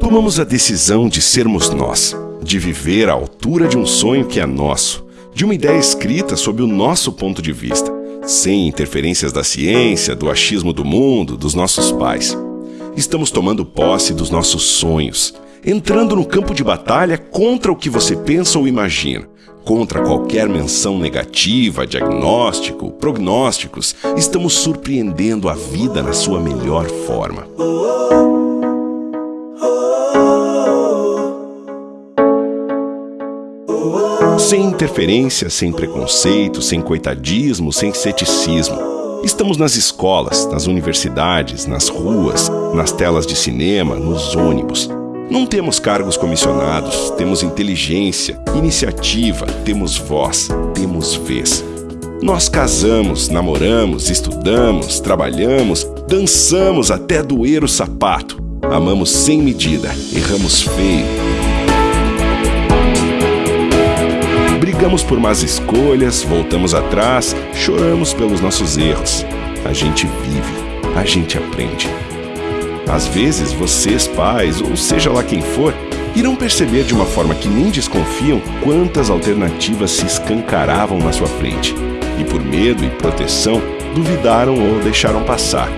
Tomamos a decisão de sermos nós, de viver à altura de um sonho que é nosso, de uma ideia escrita sob o nosso ponto de vista, sem interferências da ciência, do achismo do mundo, dos nossos pais. Estamos tomando posse dos nossos sonhos, entrando no campo de batalha contra o que você pensa ou imagina, contra qualquer menção negativa, diagnóstico, prognósticos. Estamos surpreendendo a vida na sua melhor forma. Sem interferência, sem preconceito, sem coitadismo, sem ceticismo. Estamos nas escolas, nas universidades, nas ruas, nas telas de cinema, nos ônibus. Não temos cargos comissionados, temos inteligência, iniciativa, temos voz, temos vez. Nós casamos, namoramos, estudamos, trabalhamos, dançamos até doer o sapato. Amamos sem medida, erramos feio, Brigamos por más escolhas, voltamos atrás, choramos pelos nossos erros. A gente vive, a gente aprende. Às vezes, vocês, pais, ou seja lá quem for, irão perceber de uma forma que nem desconfiam quantas alternativas se escancaravam na sua frente. E por medo e proteção, duvidaram ou deixaram passar.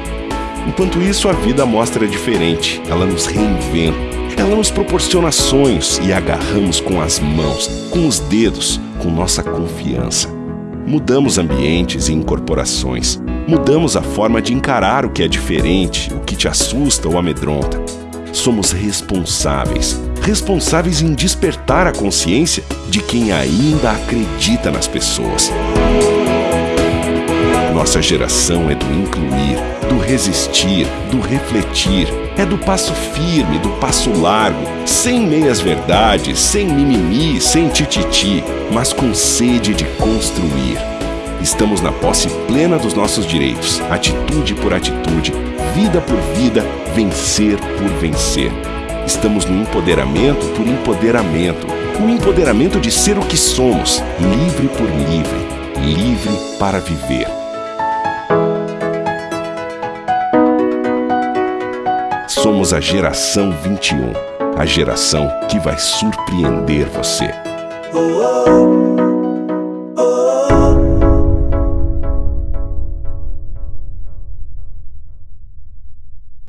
Enquanto isso, a vida mostra diferente, ela nos reinventa ela nos proporciona sonhos e agarramos com as mãos, com os dedos, com nossa confiança. Mudamos ambientes e incorporações. Mudamos a forma de encarar o que é diferente, o que te assusta ou amedronta. Somos responsáveis. Responsáveis em despertar a consciência de quem ainda acredita nas pessoas. Nossa geração é do incluir, do resistir, do refletir, é do passo firme, do passo largo, sem meias verdades, sem mimimi, sem tititi, mas com sede de construir. Estamos na posse plena dos nossos direitos, atitude por atitude, vida por vida, vencer por vencer. Estamos no empoderamento por empoderamento, o empoderamento de ser o que somos, livre por livre, livre para viver. Somos a geração 21, a geração que vai surpreender você. Oh, oh.